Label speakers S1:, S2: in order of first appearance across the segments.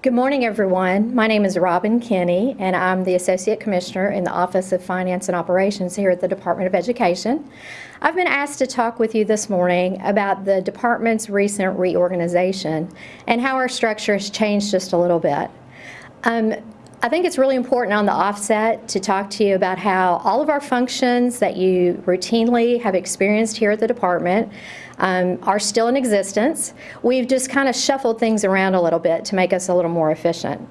S1: Good morning, everyone. My name is Robin Kinney, and I'm the Associate Commissioner in the Office of Finance and Operations here at the Department of Education. I've been asked to talk with you this morning about the department's recent reorganization and how our structure has changed just a little bit. Um, I think it's really important on the offset to talk to you about how all of our functions that you routinely have experienced here at the department um, are still in existence. We've just kind of shuffled things around a little bit to make us a little more efficient.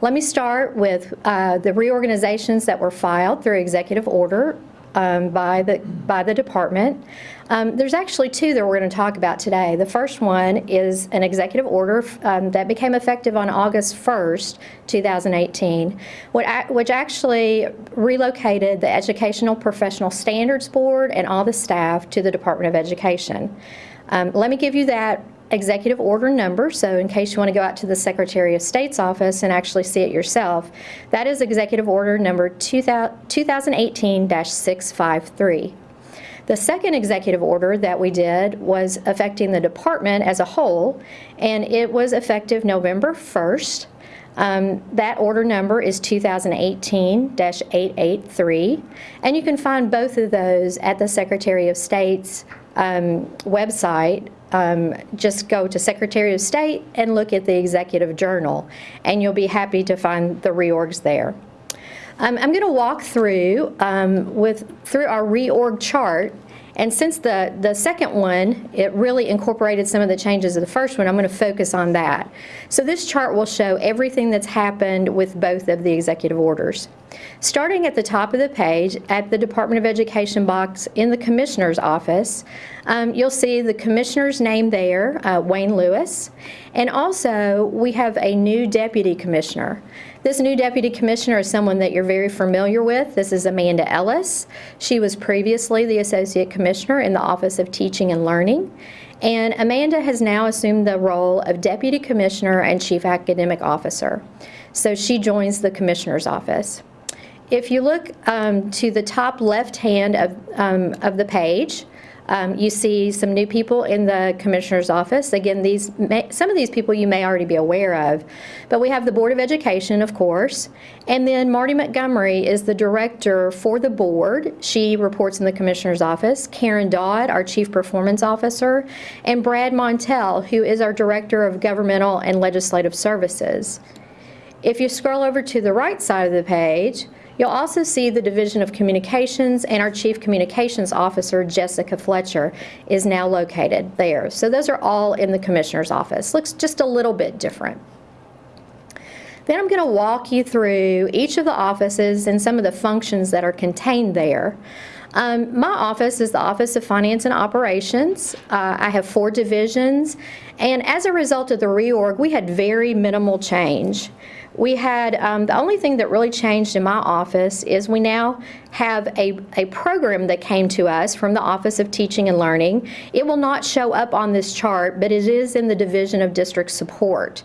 S1: Let me start with uh, the reorganizations that were filed through executive order um, by, the, by the department. Um, there's actually two that we're going to talk about today. The first one is an executive order um, that became effective on August 1st, 2018, which actually relocated the Educational Professional Standards Board and all the staff to the Department of Education. Um, let me give you that executive order number, so in case you want to go out to the Secretary of State's office and actually see it yourself, that is executive order number 2018-653. The second executive order that we did was affecting the department as a whole, and it was effective November 1st. Um, that order number is 2018-883, and you can find both of those at the Secretary of State's um, website um, just go to Secretary of State and look at the Executive Journal, and you'll be happy to find the reorgs there. Um, I'm going to walk through um, with through our reorg chart and since the, the second one, it really incorporated some of the changes of the first one, I'm going to focus on that. So this chart will show everything that's happened with both of the executive orders. Starting at the top of the page, at the Department of Education box in the Commissioner's office, um, you'll see the Commissioner's name there, uh, Wayne Lewis, and also we have a new Deputy Commissioner. This new Deputy Commissioner is someone that you're very familiar with. This is Amanda Ellis. She was previously the Associate Commissioner in the Office of Teaching and Learning. And Amanda has now assumed the role of Deputy Commissioner and Chief Academic Officer. So she joins the Commissioner's office. If you look um, to the top left hand of, um, of the page, um, you see some new people in the commissioner's office. Again, these may, some of these people you may already be aware of, but we have the Board of Education, of course, and then Marty Montgomery is the director for the board. She reports in the commissioner's office. Karen Dodd, our chief performance officer, and Brad Montell, who is our director of governmental and legislative services. If you scroll over to the right side of the page, You'll also see the Division of Communications and our Chief Communications Officer, Jessica Fletcher, is now located there. So those are all in the Commissioner's office. Looks just a little bit different. Then I'm going to walk you through each of the offices and some of the functions that are contained there. Um, my office is the Office of Finance and Operations. Uh, I have four divisions, and as a result of the reorg, we had very minimal change. We had, um, the only thing that really changed in my office is we now have a, a program that came to us from the Office of Teaching and Learning. It will not show up on this chart, but it is in the Division of District Support.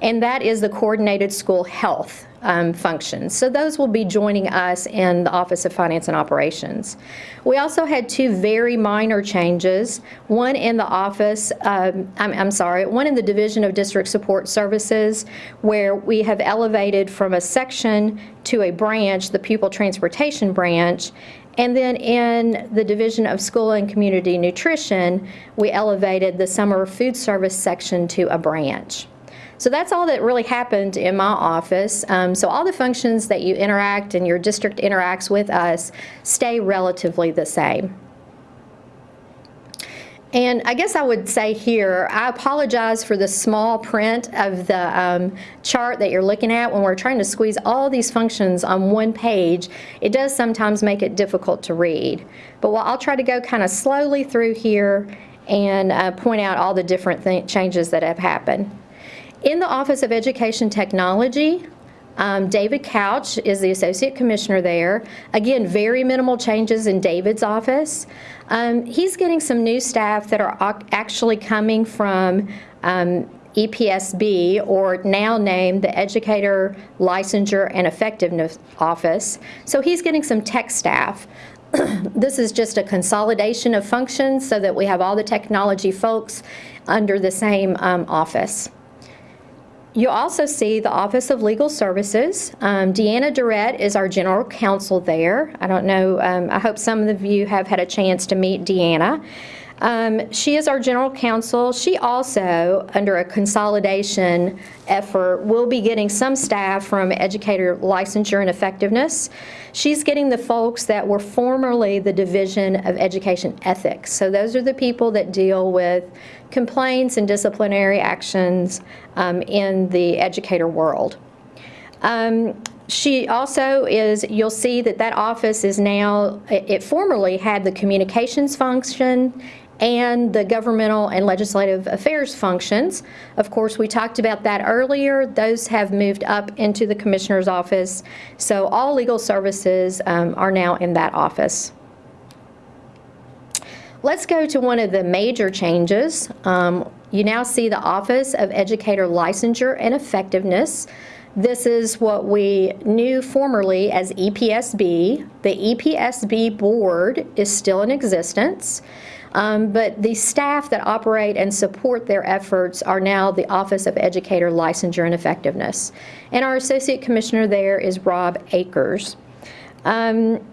S1: And that is the Coordinated School Health um, functions. So those will be joining us in the Office of Finance and Operations. We also had two very minor changes, one in the office, um, I'm, I'm sorry, one in the Division of District Support Services where we have elevated from a section to a branch, the Pupil Transportation Branch, and then in the Division of School and Community Nutrition, we elevated the Summer Food Service section to a branch. So that's all that really happened in my office. Um, so all the functions that you interact and your district interacts with us stay relatively the same. And I guess I would say here, I apologize for the small print of the um, chart that you're looking at. When we're trying to squeeze all these functions on one page, it does sometimes make it difficult to read. But I'll try to go kind of slowly through here and uh, point out all the different changes that have happened. In the Office of Education Technology, um, David Couch is the Associate Commissioner there. Again, very minimal changes in David's office. Um, he's getting some new staff that are actually coming from um, EPSB, or now named the Educator Licensure and Effectiveness Office. So he's getting some tech staff. this is just a consolidation of functions so that we have all the technology folks under the same um, office. You also see the Office of Legal Services. Um, Deanna Durrett is our general counsel there. I don't know, um, I hope some of you have had a chance to meet Deanna. Um, she is our general counsel. She also, under a consolidation effort, will be getting some staff from educator licensure and effectiveness. She's getting the folks that were formerly the Division of Education Ethics. So those are the people that deal with complaints and disciplinary actions um, in the educator world. Um, she also is, you'll see that that office is now, it it formerly had the communications function and the governmental and legislative affairs functions. Of course, we talked about that earlier. Those have moved up into the commissioner's office. So all legal services um, are now in that office. Let's go to one of the major changes. Um, you now see the Office of Educator Licensure and Effectiveness. This is what we knew formerly as EPSB. The EPSB board is still in existence. Um, but the staff that operate and support their efforts are now the Office of Educator Licensure and Effectiveness. And our Associate Commissioner there is Rob Akers. Um,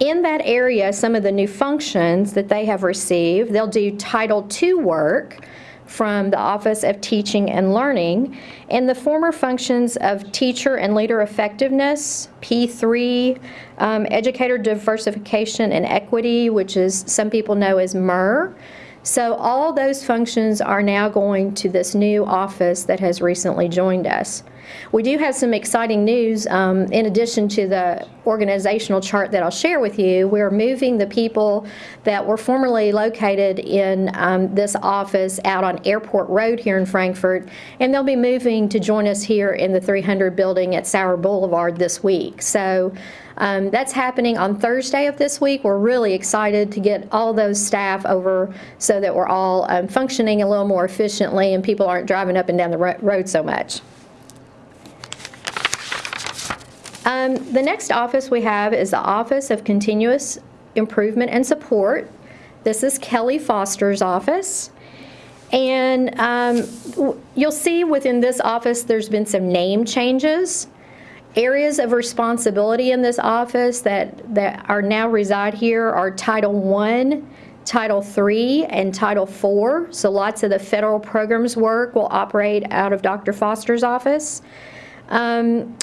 S1: in that area, some of the new functions that they have received, they'll do Title II work from the Office of Teaching and Learning, and the former functions of Teacher and Leader Effectiveness, P3, um, Educator Diversification and Equity, which is, some people know as MER. So all those functions are now going to this new office that has recently joined us. We do have some exciting news. Um, in addition to the organizational chart that I'll share with you, we're moving the people that were formerly located in um, this office out on Airport Road here in Frankfort, and they'll be moving to join us here in the 300 building at Sower Boulevard this week. So um, that's happening on Thursday of this week. We're really excited to get all those staff over so that we're all um, functioning a little more efficiently and people aren't driving up and down the ro- road so much. Um, The next office we have is the Office of Continuous Improvement and Support. This is Kelly Foster's office. And um, you'll see within this office, there's been some name changes. Areas of responsibility in this office that, that are now reside here are Title I, Title III, and Title IV. So lots of the federal programs work will operate out of Dr. Foster's office. Um,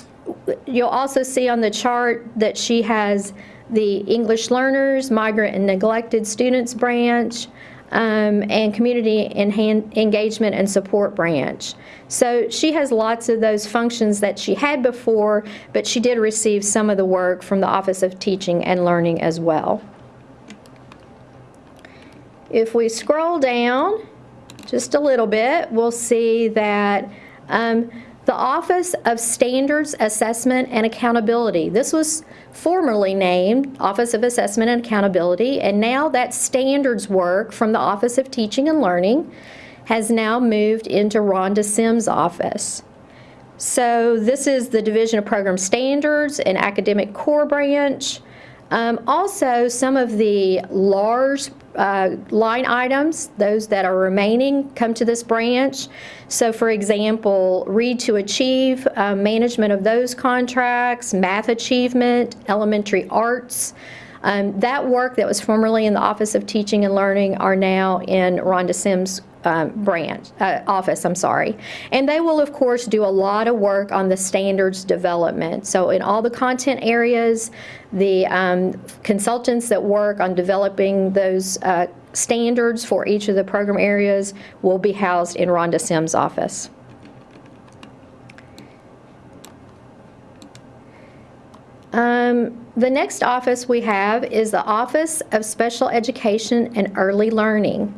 S1: You'll also see on the chart that she has the English learners, migrant and neglected students branch, um, and community engagement and support branch. So she has lots of those functions that she had before, but she did receive some of the work from the Office of Teaching and Learning as well. If we scroll down just a little bit, we'll see that um, the Office of Standards Assessment and Accountability, this was formerly named Office of Assessment and Accountability, and now that standards work from the Office of Teaching and Learning has now moved into Rhonda Sims' office. So this is the Division of Program Standards and Academic Core Branch. Um, Also, some of the large uh, line items, those that are remaining, come to this branch. So for example, Read to Achieve, uh, management of those contracts, math achievement, elementary arts. Um, That work that was formerly in the Office of Teaching and Learning are now in Rhonda Sims' um, branch, uh, office, I'm sorry. And they will, of course, do a lot of work on the standards development. So in all the content areas, the um, consultants that work on developing those uh, standards for each of the program areas will be housed in Rhonda Sims' office. Um, The next office we have is the Office of Special Education and Early Learning.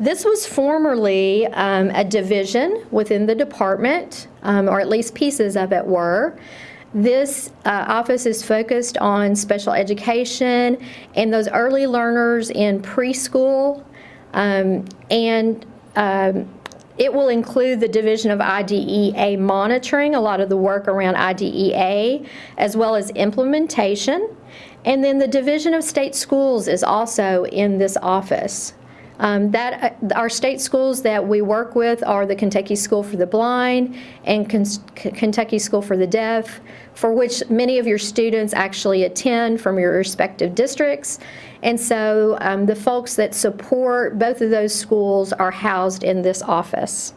S1: This was formerly um, a division within the department, um, or at least pieces of it were. This uh, office is focused on special education and those early learners in preschool. um, And um, it will include the Division of IDEA monitoring, a lot of the work around IDEA, as well as implementation. And then the Division of State Schools is also in this office. Um, That, uh, our state schools that we work with are the Kentucky School for the Blind and Kentucky School for the Deaf, for which many of your students actually attend from your respective districts. And so um, the folks that support both of those schools are housed in this office.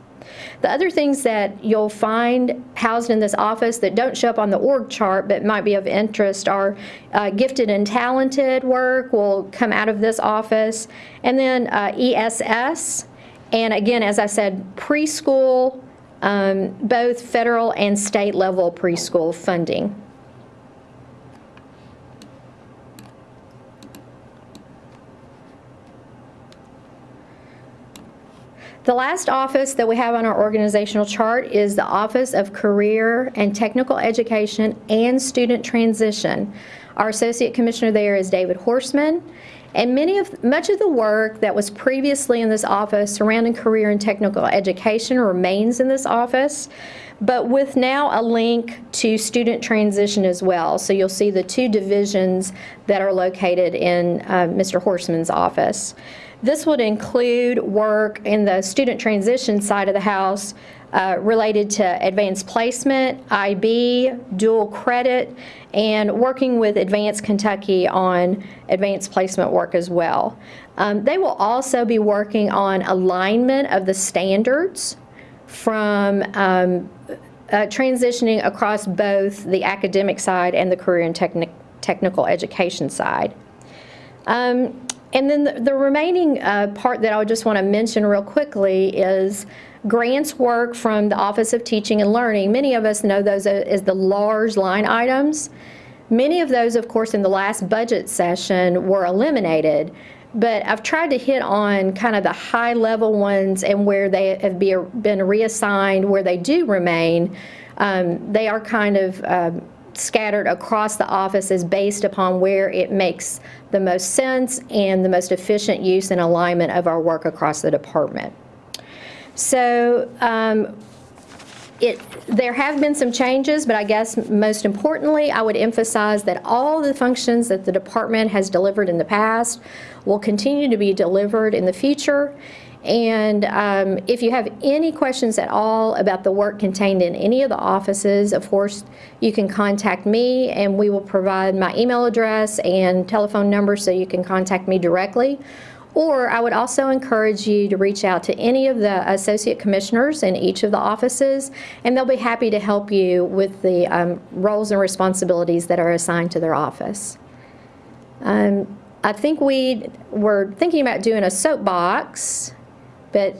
S1: The other things that you'll find housed in this office that don't show up on the org chart but might be of interest are uh, gifted and talented work will come out of this office, and then uh, ESS, and again, as I said, preschool, um, both federal and state level preschool funding. The last office that we have on our organizational chart is the Office of Career and Technical Education and Student Transition. Our Associate Commissioner there is David Horseman. And many of, much of the work that was previously in this office surrounding career and technical education remains in this office, but with now a link to student transition as well. So you'll see the two divisions that are located in uh, Mr. Horseman's office. This would include work in the student transition side of the house uh, related to advanced placement, IB, dual credit, and working with Advanced Kentucky on advanced placement work as well. Um, They will also be working on alignment of the standards from um, uh, transitioning across both the academic side and the career and technic- technical education side. Um, And then the- the remaining uh, part that I just want to mention real quickly is grants work from the Office of Teaching and Learning. Many of us know those as the large line items. Many of those, of course, in the last budget session were eliminated, but I've tried to hit on kind of the high-level ones and where they have be- been reassigned, where they do remain. Um, They are kind of um, scattered across the office is based upon where it makes the most sense and the most efficient use and alignment of our work across the department. So um, it, there have been some changes, but I guess most importantly, I would emphasize that all the functions that the department has delivered in the past will continue to be delivered in the future. And um, if you have any questions at all about the work contained in any of the offices, of course, you can contact me and we will provide my email address and telephone number so you can contact me directly. Or I would also encourage you to reach out to any of the associate commissioners in each of the offices, and they'll be happy to help you with the um, roles and responsibilities that are assigned to their office. Um, I think we were thinking about doing a soapbox, but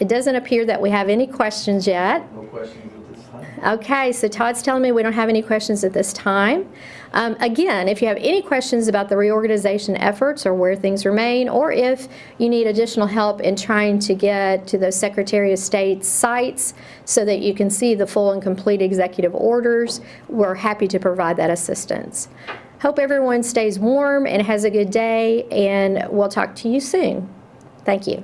S1: it doesn't appear that we have any questions yet.
S2: No questions at this time?
S1: Okay, so Todd's telling me we don't have any questions at this time. Um, Again, if you have any questions about the reorganization efforts or where things remain, or if you need additional help in trying to get to the Secretary of State's sites so that you can see the full and complete executive orders, we're happy to provide that assistance. Hope everyone stays warm and has a good day, and we'll talk to you soon. Thank you.